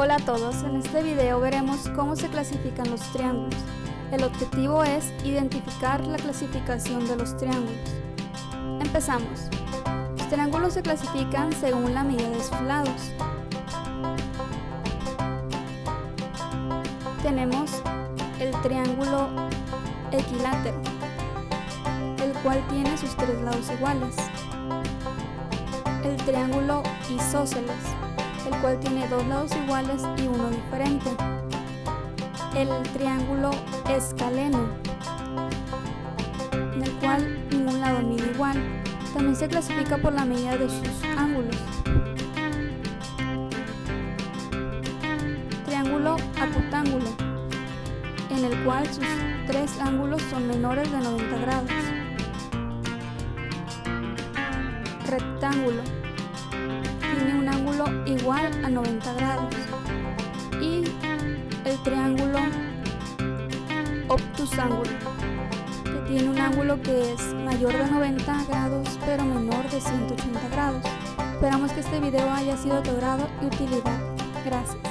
Hola a todos, en este video veremos cómo se clasifican los triángulos. El objetivo es identificar la clasificación de los triángulos. Empezamos. Los triángulos se clasifican según la medida de sus lados. Tenemos el triángulo equilátero, el cual tiene sus tres lados iguales. El triángulo isósceles, el cual tiene dos lados iguales y uno diferente. El triángulo escaleno, en el cual ningún lado mide igual. También se clasifica por la medida de sus ángulos. Triángulo acutángulo, en el cual sus tres ángulos son menores de 90 grados. Rectángulo, tiene un ángulo igual a 90 grados. Y el triángulo obtusángulo, que tiene un ángulo que es mayor de 90 grados pero menor de 180 grados. Esperamos que este video haya sido de tu grado y utilidad. Gracias.